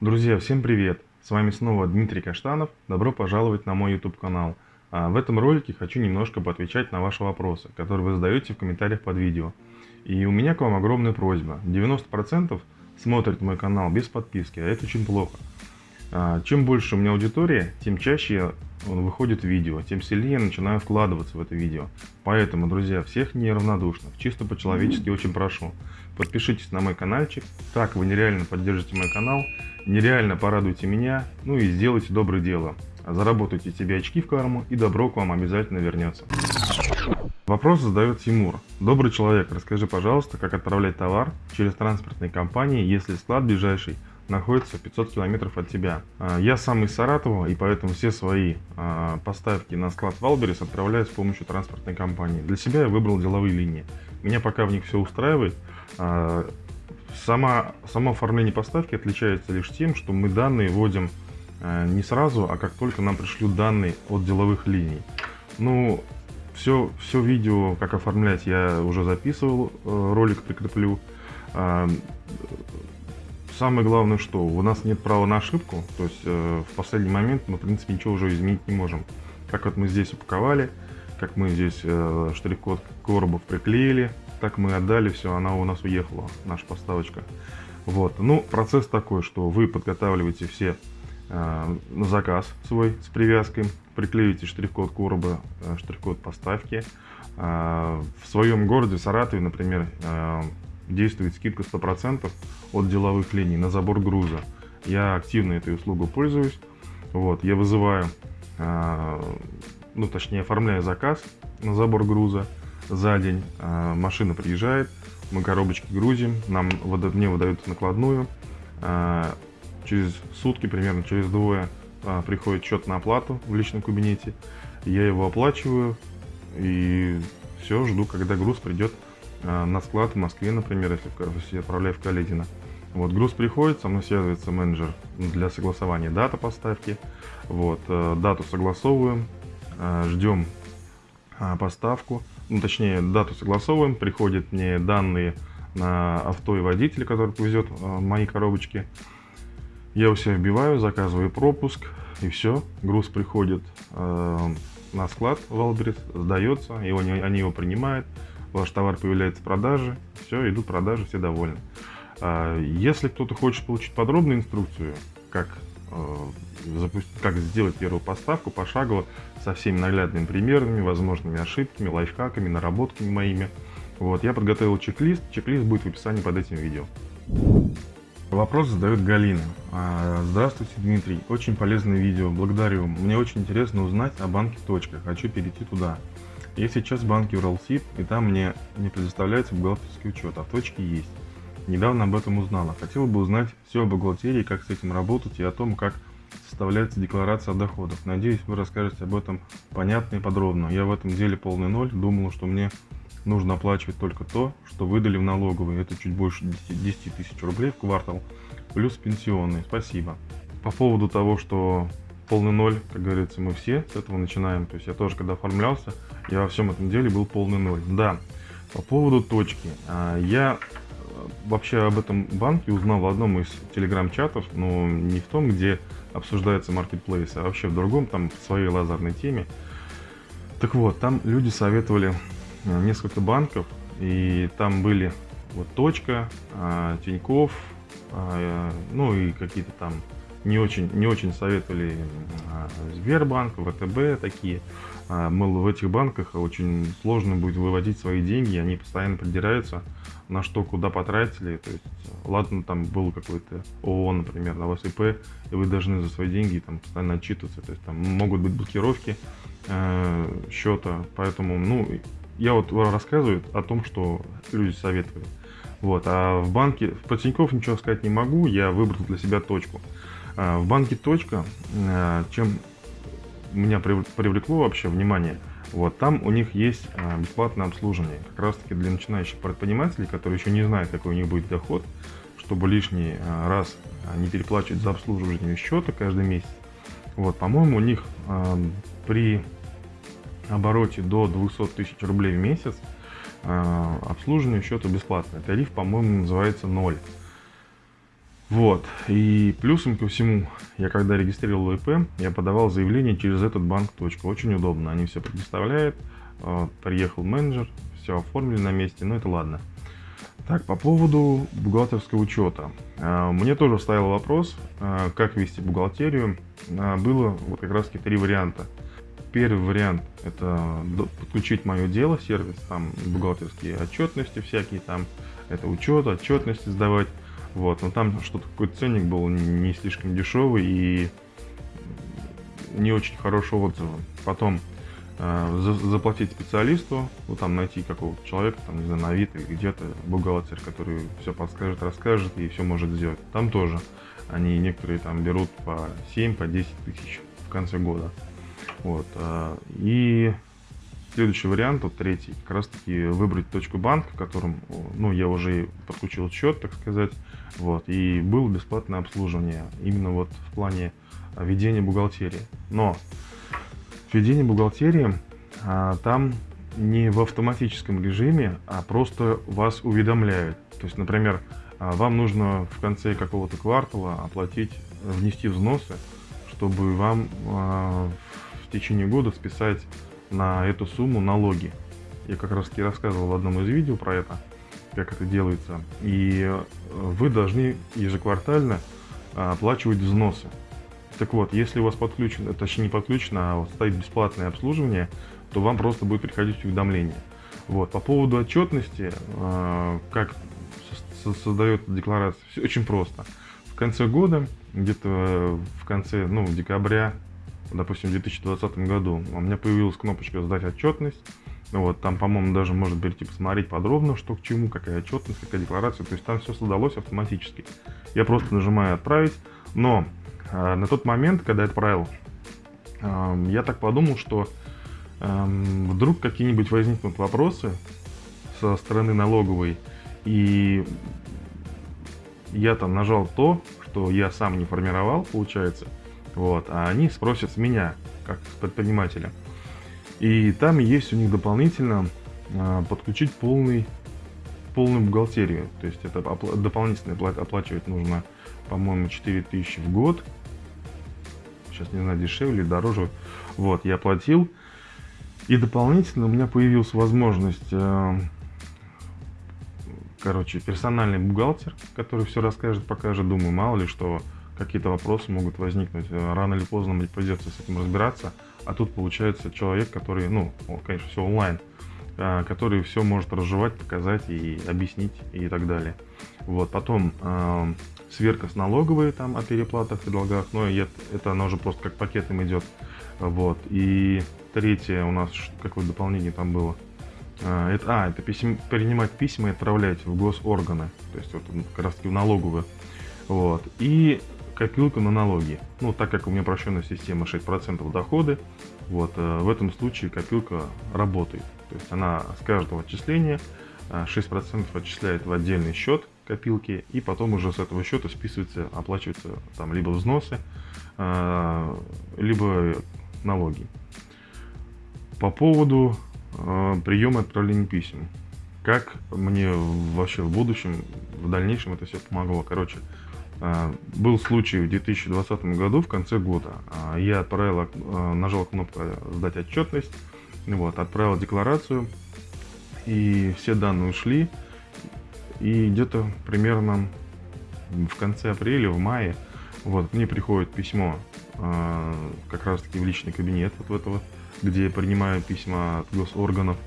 Друзья, всем привет! С вами снова Дмитрий Каштанов. Добро пожаловать на мой YouTube канал. А в этом ролике хочу немножко поотвечать на ваши вопросы, которые вы задаете в комментариях под видео. И у меня к вам огромная просьба. 90% смотрят мой канал без подписки, а это очень плохо. А, чем больше у меня аудитория, тем чаще выходит видео, тем сильнее я начинаю вкладываться в это видео. Поэтому, друзья, всех неравнодушных, чисто по-человечески очень прошу, подпишитесь на мой каналчик, так вы нереально поддержите мой канал, нереально порадуйте меня, ну и сделайте доброе дело. Заработайте себе очки в карму и добро к вам обязательно вернется. Вопрос задает Тимур. Добрый человек, расскажи, пожалуйста, как отправлять товар через транспортные компании, если склад ближайший находится 500 километров от тебя. А, я сам из Саратова, и поэтому все свои а, поставки на склад Wildberries отправляю с помощью транспортной компании. Для себя я выбрал деловые линии. Меня пока в них все устраивает. Сама, само оформление поставки отличается лишь тем, что мы данные вводим не сразу, а как только нам пришлют данные от деловых линий. Ну, все, все видео, как оформлять, я уже записывал, э, ролик прикреплю. Самое главное, что у нас нет права на ошибку, то есть э, в последний момент мы, в принципе, ничего уже изменить не можем. Как вот мы здесь упаковали, как мы здесь э, штрих-код коробов приклеили, так мы отдали, все, она у нас уехала, наша поставочка. Вот, ну, процесс такой, что вы подготавливаете все э, на заказ свой с привязкой, приклеиваете штрих-код короба, э, штрих-код поставки. Э, в своем городе, Саратове, например, э, действует скидка 100% от деловых линий на забор груза. Я активно этой услугой пользуюсь. Вот, я вызываю, э, ну точнее оформляю заказ на забор груза за день. Э, машина приезжает, мы коробочки грузим, нам, мне выдают накладную. Э, через сутки, примерно через двое, э, приходит счет на оплату в личном кабинете. Я его оплачиваю и все, жду, когда груз придет на склад в Москве, например, если, я отправляю в Каледино. Вот, груз приходит, со мной связывается менеджер для согласования даты поставки. Вот, э, дату согласовываем, э, ждем поставку, ну, точнее, дату согласовываем, приходят мне данные на авто и водителя, который повезет мои коробочки. Я у себя вбиваю, заказываю пропуск, и все, груз приходит на склад в сдается, его, они его принимают, ваш товар появляется в продаже, все, идут продажи, все довольны. А, если кто-то хочет получить подробную инструкцию, как, э, как сделать первую поставку пошагово, со всеми наглядными примерами, возможными ошибками, лайфхаками, наработками моими, вот, я подготовил чек-лист, чек-лист будет в описании под этим видео. Вопрос задает Галина. А, здравствуйте, Дмитрий. Очень полезное видео. Благодарю. Мне очень интересно узнать о банке «Точка». Хочу перейти туда. Я сейчас в банке Уралсиб, и там мне не предоставляется бухгалтерский учет, а в точке есть. Недавно об этом узнала. Хотела бы узнать все о бухгалтерии, как с этим работать и о том, как составляется декларация доходов. Надеюсь, вы расскажете об этом понятно и подробно. Я в этом деле полный ноль. Думала, что мне нужно оплачивать только то, что выдали в налоговые. Это чуть больше 10 тысяч рублей в квартал, плюс пенсионный. Спасибо. По поводу того, что полный ноль, как говорится, мы все с этого начинаем. То есть я тоже, когда оформлялся, я во всем этом деле был полный ноль. Да, по поводу точки. А, я вообще об этом банке узнал в одном из телеграм-чатов, но не в том, где обсуждается маркетплейс, а вообще в другом, там в своей лазерной теме. Так вот, там люди советовали э, несколько банков, и там были вот точка, а, Тиньков, а, ну и какие-то там не очень, не очень советовали а, Сбербанк, ВТБ такие. А, мол, в этих банках очень сложно будет выводить свои деньги, они постоянно придираются на что, куда потратили. То есть, ладно, там был какой-то ООО, например, на вас ИП, и вы должны за свои деньги там постоянно отчитываться. То есть там могут быть блокировки э, счета. Поэтому, ну, я вот рассказываю о том, что люди советовали. Вот, а в банке, по Тинькофф ничего сказать не могу, я выбрал для себя точку. А, в банке «Точка», а, чем меня привлекло вообще внимание, вот там у них есть а, бесплатное обслуживание, как раз таки для начинающих предпринимателей, которые еще не знают, какой у них будет доход, чтобы лишний раз не переплачивать за обслуживание счета каждый месяц. Вот, по-моему, у них при обороте до 200 тысяч рублей в месяц обслуживание счета бесплатное. Тариф, по-моему, называется 0. Вот. И плюсом ко всему, я когда регистрировал ИП, я подавал заявление через этот банк. Очень удобно. Они все предоставляют. А, приехал менеджер, все оформили на месте. Но это ладно. Так, по поводу бухгалтерского учета. А, мне тоже стоял вопрос, а, как вести бухгалтерию. Было вот как раз три варианта. Первый вариант – это подключить мое дело, сервис, там бухгалтерские отчетности всякие, там это учет, отчетности сдавать. Вот, но там что-то какой-то ценник был не слишком дешевый и не очень хорошего отзыва. Потом э, за, заплатить специалисту, ну там найти какого-то человека, там, не знаю, на вид или где-то бухгалтер, который все подскажет, расскажет и все может сделать. Там тоже они некоторые там берут по 7, по 10 тысяч в конце года. Вот, э, и Следующий вариант, вот третий, как раз таки выбрать точку банка, в котором, ну, я уже подключил счет, так сказать, вот, и было бесплатное обслуживание, именно вот в плане ведения бухгалтерии. Но ведение бухгалтерии а, там не в автоматическом режиме, а просто вас уведомляют. То есть, например, а, вам нужно в конце какого-то квартала оплатить, внести взносы, чтобы вам а, в течение года списать на эту сумму налоги. Я как раз таки рассказывал в одном из видео про это, как это делается. И э, вы должны ежеквартально а, оплачивать взносы. Так вот, если у вас подключено, точнее не подключено, а вот стоит бесплатное обслуживание, то вам просто будет приходить уведомление. Вот. По поводу отчетности, как создается декларация, все очень просто. В конце года, где-то в конце, ну, декабря, допустим, в 2020 году, у меня появилась кнопочка «Сдать отчетность». Вот, там, по-моему, даже можно перейти посмотреть подробно, что к чему, какая отчетность, какая декларация. То есть там все создалось автоматически. Я просто нажимаю «Отправить». Но э, на тот момент, когда я отправил, э, я так подумал, что э, вдруг какие-нибудь возникнут вопросы со стороны налоговой, и я там нажал то, что я сам не формировал, получается, вот, а они спросят меня, как с предпринимателя. И там есть у них дополнительно а, подключить полный, полную бухгалтерию. То есть это опла дополнительно оплачивать нужно, по-моему, 4000 в год. Сейчас не знаю, дешевле, дороже. Вот, я оплатил. И дополнительно у меня появилась возможность, э, короче, персональный бухгалтер, который все расскажет, покажет. Думаю, мало ли что какие-то вопросы могут возникнуть. Э, рано или поздно мне придется с этим разбираться. А тут получается человек, который, ну, конечно, все онлайн, э, который все может разжевать, показать и объяснить и так далее. Вот, потом э, сверка с налоговой там о переплатах и долгах, но это, она уже просто как пакетом идет. Вот, и третье у нас, какое дополнение там было, э, это, а, это писем, принимать письма и отправлять в госорганы, то есть вот как раз таки в налоговую. Вот. И копилка на налоги. Ну, так как у меня упрощенная система 6% доходы, вот, э, в этом случае копилка работает. То есть она с каждого отчисления 6% э, отчисляет в отдельный счет копилки, и потом уже с этого счета списывается, оплачиваются там либо взносы, э, либо налоги. По поводу приема и отправления писем. Как мне вообще в будущем, в дальнейшем это все помогло? Короче, был случай в 2020 году, в конце года. А, я отправил, а, нажал кнопку «Сдать отчетность», вот, отправил декларацию, и все данные ушли. И где-то примерно в конце апреля, в мае, вот, мне приходит письмо как раз-таки в личный кабинет, вот этого, где я принимаю письма от госорганов,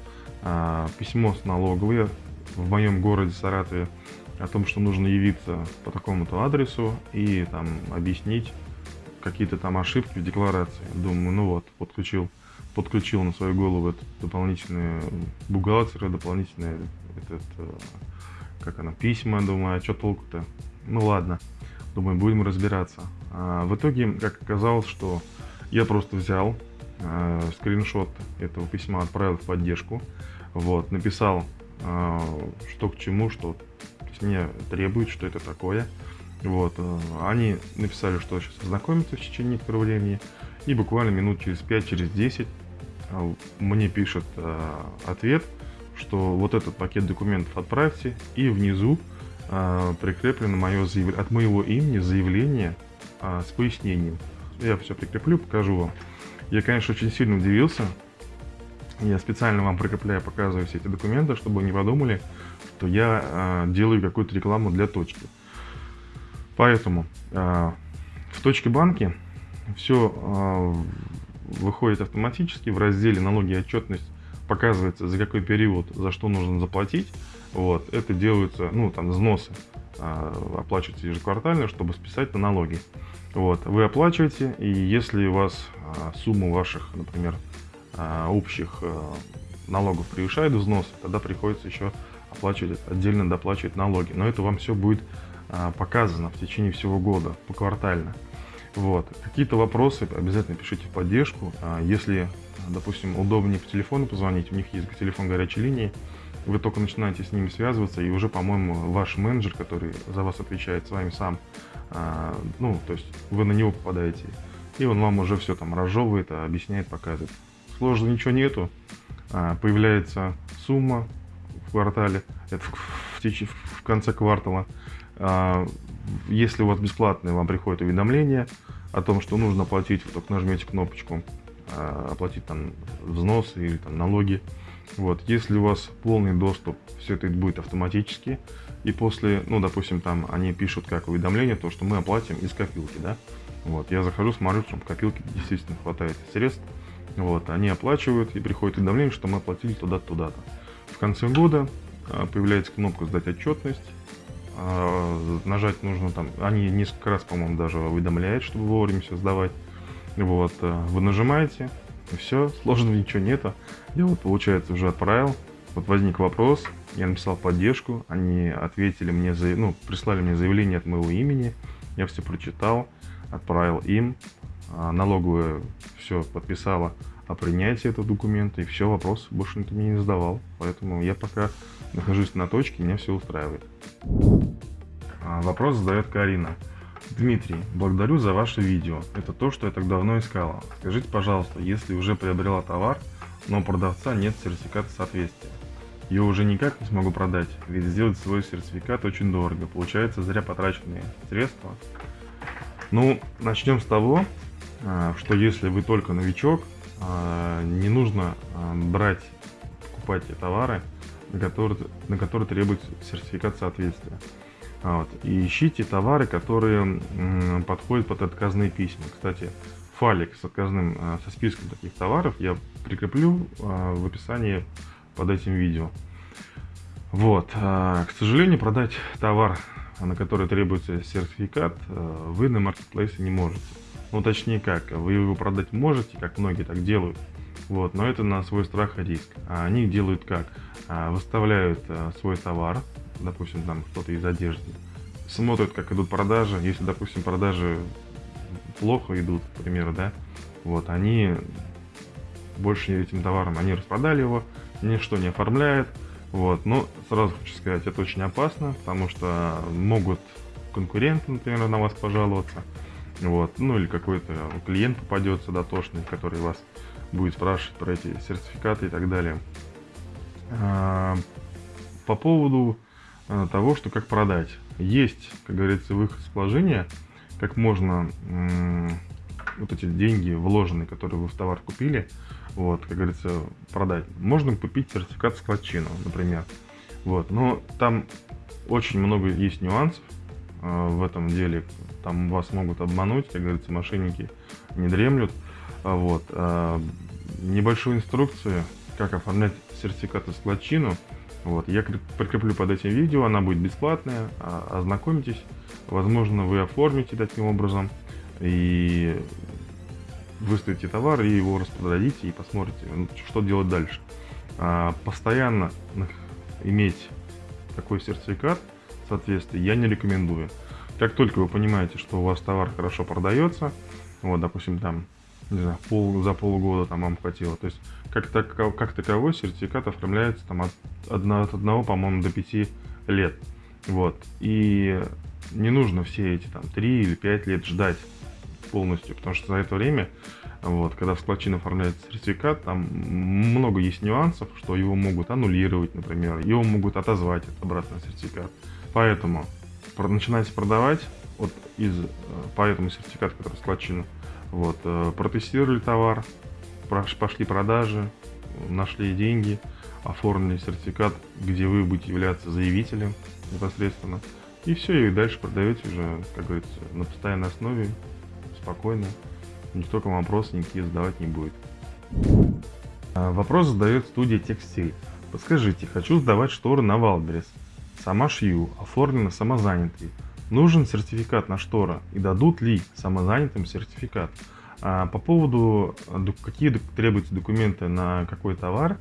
письмо с налоговой в моем городе Саратове, о том, что нужно явиться по такому-то адресу и там объяснить какие-то там ошибки в декларации. Думаю, ну вот, подключил, подключил на свою голову этот дополнительный бухгалтер, дополнительные этот, э, как она, письма, думаю, а что толку-то? Ну ладно, думаю, будем разбираться. А в итоге, как оказалось, что я просто взял э, скриншот этого письма, отправил в поддержку, вот, написал, э, что к чему, что мне требует, что это такое. Вот, э, они написали, что сейчас ознакомятся в течение некоторого времени, и буквально минут через 5, через 10 э, мне пишет э, ответ, что вот этот пакет документов отправьте, и внизу прикреплено мое заявление, от моего имени заявление с пояснением. Я все прикреплю, покажу вам. Я, конечно, очень сильно удивился. Я специально вам прикрепляю, показываю все эти документы, чтобы вы не подумали, что я а, делаю какую-то рекламу для точки. Поэтому а, в точке банки все а, выходит автоматически в разделе налоги и отчетность показывается за какой период за что нужно заплатить вот это делаются ну там взносы а, оплачиваются ежеквартально чтобы списать на налоги вот вы оплачиваете и если у вас а, сумма ваших например а, общих а, налогов превышает взнос тогда приходится еще оплачивать отдельно доплачивать налоги но это вам все будет а, показано в течение всего года поквартально вот. Какие-то вопросы обязательно пишите в поддержку. А если, допустим, удобнее по телефону позвонить, у них есть телефон горячей линии, вы только начинаете с ними связываться, и уже, по-моему, ваш менеджер, который за вас отвечает, с вами сам, а, ну, то есть вы на него попадаете, и он вам уже все там разжевывает, объясняет, показывает. Сложного ничего нету, появляется сумма квартале, это в, в, в конце квартала, если у вас бесплатное, вам приходит уведомление о том, что нужно оплатить, вы только нажмете кнопочку а, оплатить там взносы или там налоги. Вот, если у вас полный доступ, все это будет автоматически. И после, ну, допустим, там они пишут как уведомление, то, что мы оплатим из копилки, да. Вот, я захожу, смотрю, что в копилке действительно хватает средств. Вот, они оплачивают и приходит уведомление, что мы оплатили туда-то, туда-то. Конце года а, появляется кнопка «Сдать отчетность», а, нажать нужно там, они несколько раз, по-моему, даже уведомляют, чтобы вовремя все сдавать. Вот, э, вы нажимаете, и все, сложного ничего нету. Я вот, получается, уже отправил. Вот возник вопрос, я написал поддержку, они ответили мне, за, ну, прислали мне заявление от моего имени, я все прочитал, отправил им, а, налоговая все подписала о принятии этого документа, и все, вопрос больше никто мне не задавал. Поэтому я пока нахожусь на точке, меня все устраивает. А, вопрос задает Карина. Дмитрий, благодарю за ваше видео. Это то, что я так давно искала. Скажите, пожалуйста, если уже приобрела товар, но у продавца нет сертификата соответствия. Ее уже никак не смогу продать, ведь сделать свой сертификат очень дорого. Получается зря потраченные средства. Ну, начнем с того, а, что если вы только новичок, не нужно брать, покупать товары, на которые, на которые требуется сертификат соответствия. Вот. И ищите товары, которые подходят под отказные письма. Кстати, файлик с отказным, а, со списком таких товаров я прикреплю а, в описании под этим видео. Вот. А, к сожалению, продать товар, на который требуется сертификат, вы на маркетплейсе не можете. Ну, точнее как, вы его продать можете, как многие так делают, вот, но это на свой страх и риск. А они делают как? Выставляют свой товар, допустим, там кто-то из одежды, смотрят, как идут продажи. Если, допустим, продажи плохо идут, к примеру, да, вот, они больше этим товаром, они распродали его, ничто не оформляют, вот, но сразу хочу сказать, это очень опасно, потому что могут конкуренты, например, на вас пожаловаться, вот, ну или какой-то клиент попадется дотошный, который вас будет спрашивать про эти сертификаты и так далее. А, по поводу Э, того, что как продать. Есть, как говорится, выход из положения, как можно вот эти деньги вложенные, которые вы в товар купили, вот, как говорится, продать. Можно купить сертификат складчину, например. Вот, но там очень много есть нюансов в этом деле. Там вас могут обмануть, как говорится, мошенники не дремлют. Вот, э, небольшую инструкцию, как оформлять сертификаты складчину – вот, я прикреплю под этим видео, она будет бесплатная, а, ознакомитесь. Возможно, вы оформите таким образом и выставите товар и его распродадите и посмотрите, ну, что делать дальше. А, постоянно иметь такой сертификат соответствия я не рекомендую. Как только вы понимаете, что у вас товар хорошо продается, вот, допустим, там не знаю, пол, за полгода там вам хватило. То есть как, так, как таковой сертификат оформляется там от, одного, от одного, по-моему, до пяти лет. Вот. И не нужно все эти там три или пять лет ждать полностью, потому что за это время, вот, когда в складчину оформляется сертификат, там много есть нюансов, что его могут аннулировать, например, его могут отозвать от обратно сертификат. Поэтому начинайте продавать вот из, э, по этому сертификату, который складчину, вот, э, протестировали товар, пошли продажи, нашли деньги, оформили сертификат, где вы будете являться заявителем непосредственно. И все, и дальше продаете уже, как говорится, на постоянной основе, спокойно. Никто к вам вопросы никакие задавать не будет. А, вопрос задает студия Текстиль. Подскажите, хочу сдавать шторы на Wildberries. Сама шью, оформлена самозанятый. Нужен сертификат на штора и дадут ли самозанятым сертификат? А по поводу, какие требуются документы на какой товар,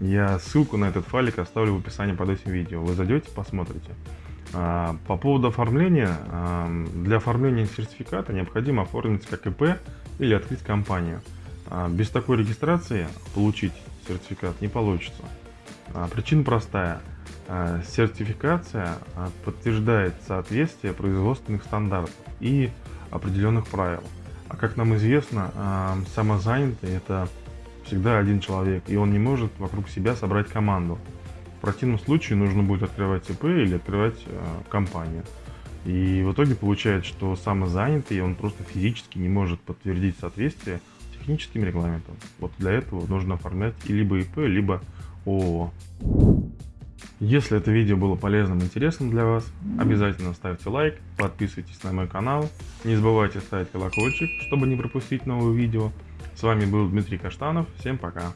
я ссылку на этот файлик оставлю в описании под этим видео. Вы зайдете, посмотрите. А, по поводу оформления, для оформления сертификата необходимо оформить как ИП или открыть компанию. А, без такой регистрации получить сертификат не получится. Причина простая. Сертификация подтверждает соответствие производственных стандартов и определенных правил. А как нам известно, самозанятый это всегда один человек, и он не может вокруг себя собрать команду. В противном случае нужно будет открывать ИП или открывать компанию. И в итоге получается, что самозанятый, он просто физически не может подтвердить соответствие техническим регламентам. Вот для этого нужно оформлять либо ИП, либо ООО. Если это видео было полезным и интересным для вас, обязательно ставьте лайк, подписывайтесь на мой канал, не забывайте ставить колокольчик, чтобы не пропустить новые видео. С вами был Дмитрий Каштанов, всем пока!